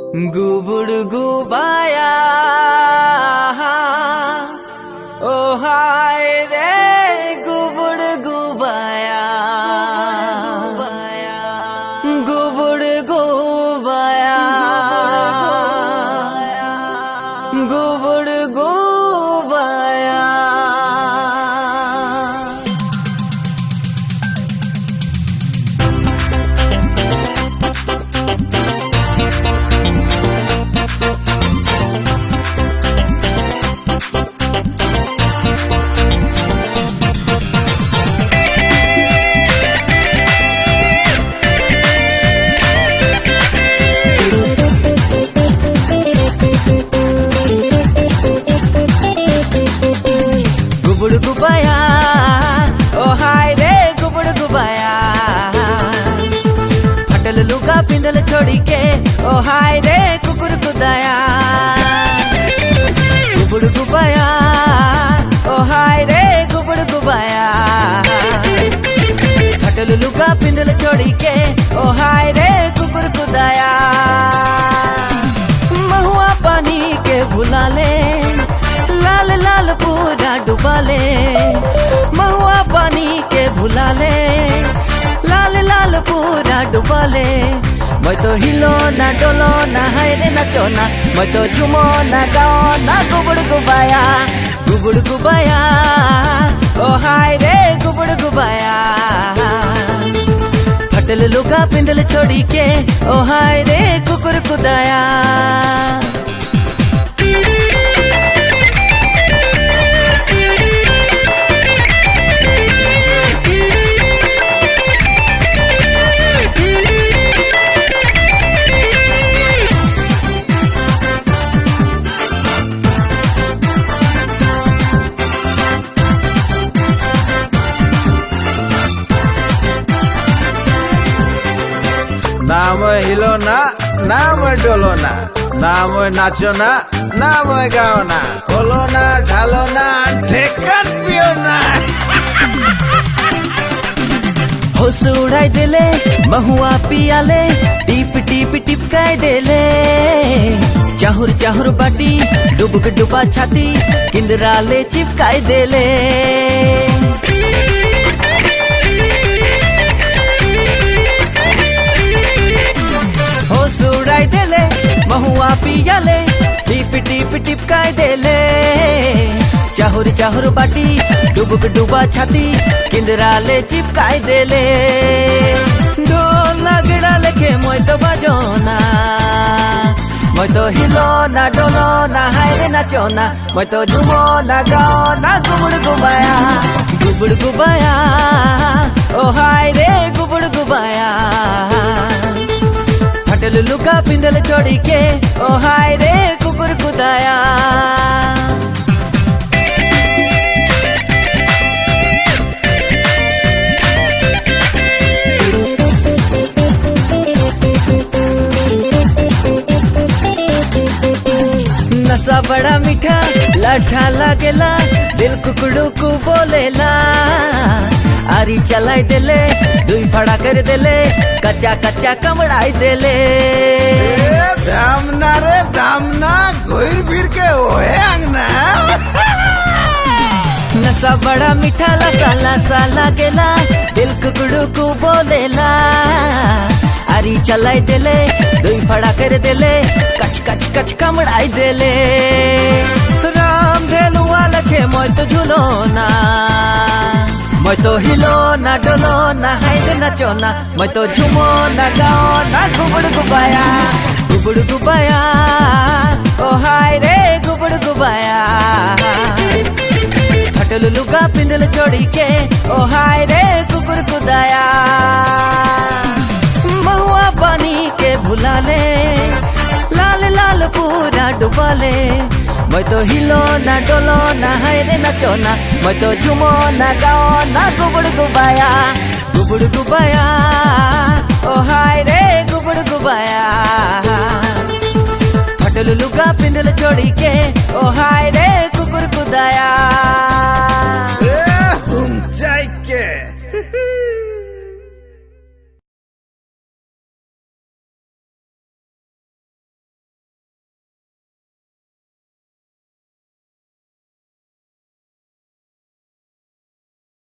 गुबुड़ गुबाया पिंदल छोड़ी के। ओ हाय रे कुकुर कुदाया गुबुड़ गुबाया ओ हाय रे गुबुड़ गुबाया फटल लुगा पिंदल छोड़ी के। ओ हाय रे कुकुर कुदाया महुआ पानी के भुला ले। लाल लाल पूरा डुबा ले। महुआ पानी के भुला ले। लाल लाल पूरा डुबा ले। मैं तो हिलो ना डोलो ना हाय रे नाचो ना मैं तो झुमो ना गाओ ना गुबड़ गुबाया गुबड़ गुबाया ओ हाय रे गुबड़ गुबाया फटल लुगा पिंदल छोड़ी के ओ हाय रे कुकुर कुदाया নাম হিলো না নাম ডলো না নাম নাচো না নাম গাও না খোলো না ঢালো না ঠেকান পিও না होश उड़ाई देले महुआ पियाले टीप टीप टिपकाई देले चाहुर चाहुर बाटी डुबक डुबा छाती किंदराले चिपकाई देले পিয়ালে টিপ টিপ টিপকায় দেলে চাহুর চাহুর বাটি ডুবুক ডুবা ছাতি কিন্দরালে চিপকায় দেলে ঢোল না গিড়ালে খে মই তো বাজো না মই তো হিলো না ডোলো না হাইরে নাচো না মই তো ঝুমো না গাও না গুবুড় গুবায়া গুবুড় গুবায়া ও হায় রে গুবুড় গুবায়া लुका पिंदल छोड़ी के। ओ हाय रे कुकुर कुदाया नशा बड़ा मीठा लड्ढा लागेला दिल कुकड़ू को बोलेला। आरी चलाई देले दुई फड़ा कर देले कच्चा कच्चा कमड़ाई देले। दामना रे दामना घोर फिर के ओए अंगना। नशा बड़ा मीठा लसा लसा लागेला दिल कुकड़ू को बोलेला। आरी चलाई देले दुई फड़ा कर देले कच कच कच कमड़ाई देले। धेलुआ लखे मोय तो झुलो ना। मैं तो हिलो ना, डोलो ना हाइड नाचो ना। मैं तो झुमो ना, गाओ ना, गुबड़ गुबाया। गुबड़ गुबाया, ओ हाय रे, गुबड़ गुबाया। फटल लुगा पिंदल छोड़ी के, ओ हाय रे कुकुर कुदाया महुआ पानी के भुला ले लाल लाल पूरा डुबा ले मैं तो हिलो ना डोलो ना हाय रे नाचो ना मैं तो झुमो ना गाओ ना गुबड़ गुबाया गुबड़ गुबाया ओ हाय रे गुबड़ गुबाया फटल लुगा पिंदल छोड़ी के ओ हाय रे